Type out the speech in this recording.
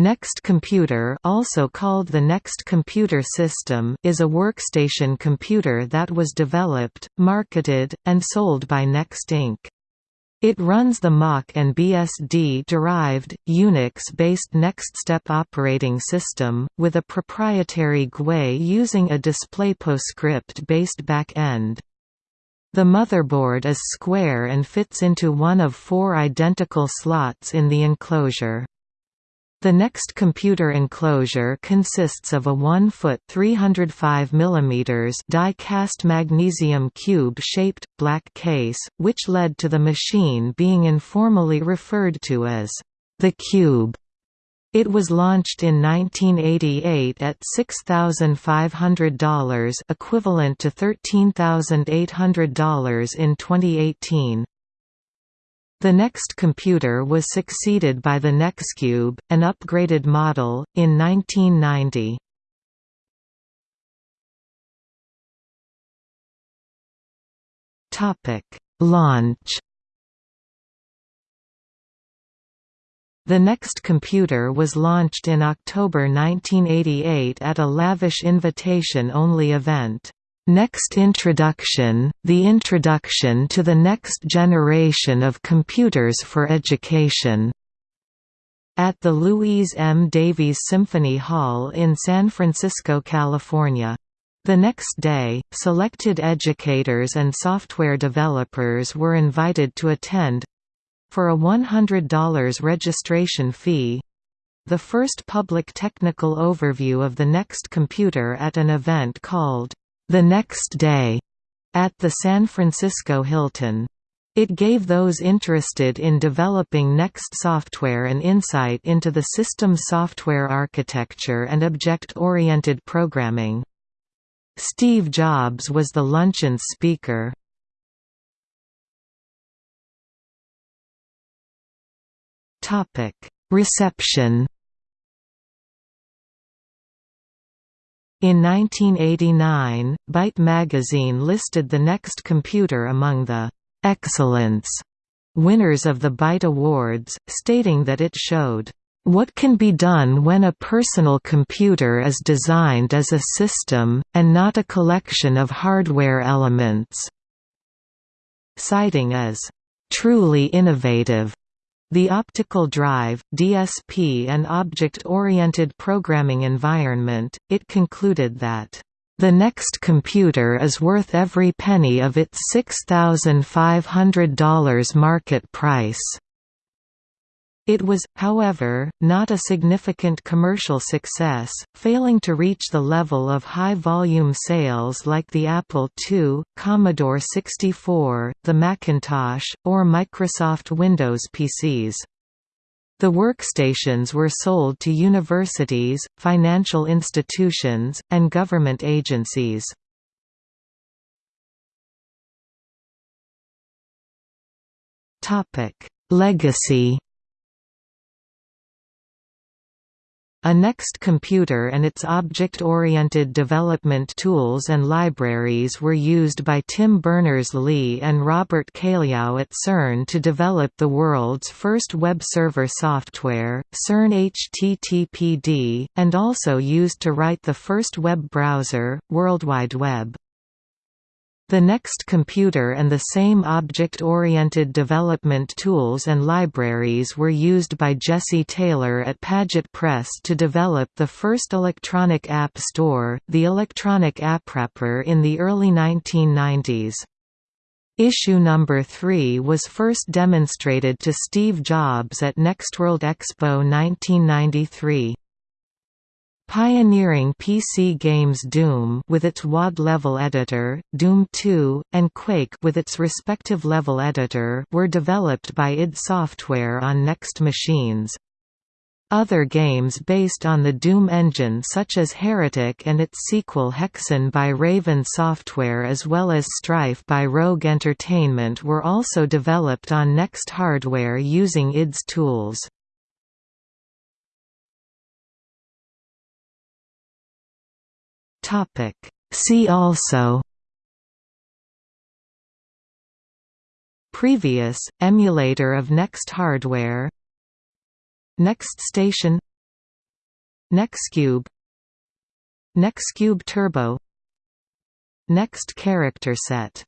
Next Computer also called the Next Computer System is a workstation computer that was developed, marketed, and sold by Next Inc. It runs the Mach and BSD-derived, Unix-based NextStep operating system, with a proprietary GUI using a DisplayPostScript-based back-end. The motherboard is square and fits into one of four identical slots in the enclosure. The next computer enclosure consists of a 1-foot 305 mm die-cast magnesium cube-shaped, black case, which led to the machine being informally referred to as the Cube. It was launched in 1988 at $6,500 equivalent to $13,800 in 2018. The next computer was succeeded by the Nextcube, an upgraded model, in 1990. Launch The next computer was launched in October 1988 at a lavish invitation-only event. Next Introduction, the introduction to the next generation of computers for education. At the Louise M. Davies Symphony Hall in San Francisco, California. The next day, selected educators and software developers were invited to attend for a $100 registration fee the first public technical overview of the next computer at an event called the next day at the San Francisco Hilton. It gave those interested in developing Next software an insight into the system's software architecture and object-oriented programming. Steve Jobs was the luncheon's speaker. Reception In 1989, Byte magazine listed the Next computer among the «excellence» winners of the Byte Awards, stating that it showed what can be done when a personal computer is designed as a system, and not a collection of hardware elements", citing as, "...truly innovative." The optical drive, DSP and object-oriented programming environment, it concluded that, "...the next computer is worth every penny of its $6,500 market price." It was, however, not a significant commercial success, failing to reach the level of high-volume sales like the Apple II, Commodore 64, the Macintosh, or Microsoft Windows PCs. The workstations were sold to universities, financial institutions, and government agencies. Legacy A Next computer and its object-oriented development tools and libraries were used by Tim Berners-Lee and Robert Cailliau at CERN to develop the world's first web server software, CERN HTTPD, and also used to write the first web browser, World Wide Web. The next computer and the same object-oriented development tools and libraries were used by Jesse Taylor at Paget Press to develop the first electronic app store, the Electronic AppWrapper in the early 1990s. Issue number 3 was first demonstrated to Steve Jobs at Nextworld Expo 1993. Pioneering PC games Doom with its WAD level editor, Doom 2, and Quake with its respective level editor were developed by id Software on Next machines. Other games based on the Doom engine such as Heretic and its sequel Hexen by Raven Software as well as Strife by Rogue Entertainment were also developed on Next hardware using id's tools. Topic. See also Previous, emulator of Next hardware Next Station Nextcube Nextcube Turbo Next character set